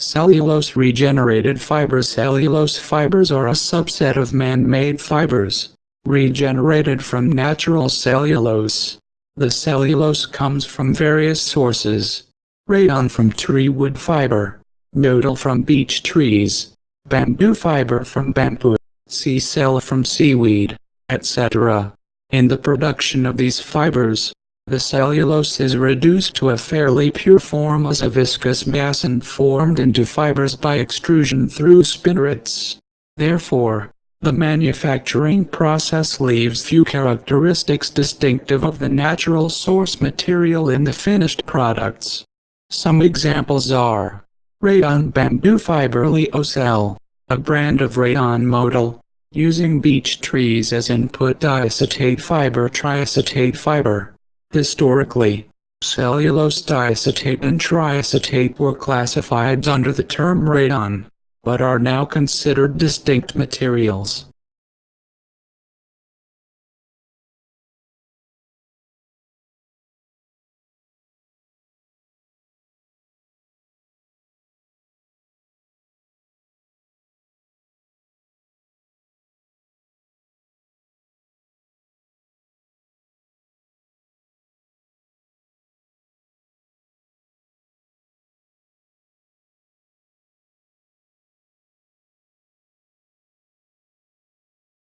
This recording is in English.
Cellulose regenerated fibers Cellulose fibers are a subset of man-made fibers, regenerated from natural cellulose. The cellulose comes from various sources. Rayon from tree wood fiber, modal from beech trees, bamboo fiber from bamboo, SeaCell from seaweed, etc. In the production of these fibers, the cellulose is reduced to a fairly pure form as a viscous mass and formed into fibers by extrusion through spinnerets. Therefore, the manufacturing process leaves few characteristics distinctive of the natural source material in the finished products. Some examples are Rayon bamboo fiber Lyocell, a brand of rayon modal, using beech trees as input diacetate fiber triacetate fiber. Historically, cellulose diacetate and triacetate were classified under the term rayon, but are now considered distinct materials.